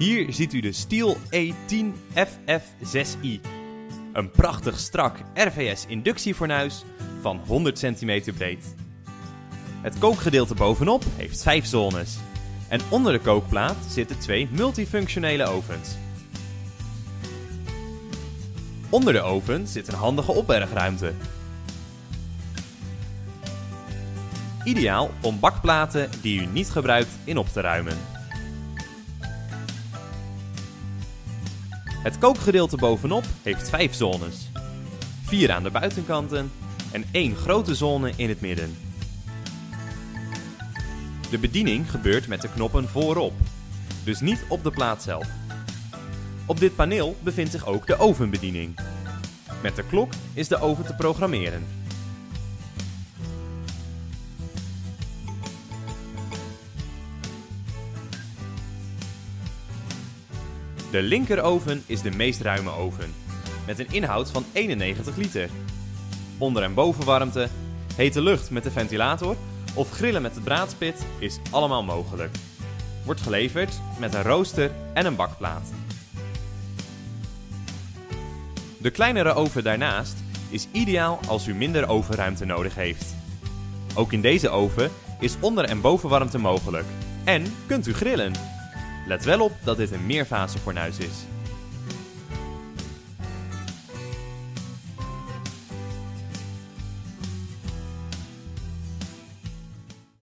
Hier ziet u de Stiel E10 FF6i. Een prachtig strak RVS inductiefornuis van 100 cm breed. Het kookgedeelte bovenop heeft 5 zones. En onder de kookplaat zitten twee multifunctionele ovens. Onder de oven zit een handige opbergruimte. Ideaal om bakplaten die u niet gebruikt in op te ruimen. Het kookgedeelte bovenop heeft 5 zones. 4 aan de buitenkanten en één grote zone in het midden. De bediening gebeurt met de knoppen voorop, dus niet op de plaat zelf. Op dit paneel bevindt zich ook de ovenbediening. Met de klok is de oven te programmeren. De linkeroven is de meest ruime oven, met een inhoud van 91 liter. Onder- en bovenwarmte, hete lucht met de ventilator of grillen met de braadspit is allemaal mogelijk. Wordt geleverd met een rooster en een bakplaat. De kleinere oven daarnaast is ideaal als u minder ovenruimte nodig heeft. Ook in deze oven is onder- en bovenwarmte mogelijk. En kunt u grillen. Let wel op dat dit een meerfase fornuis is.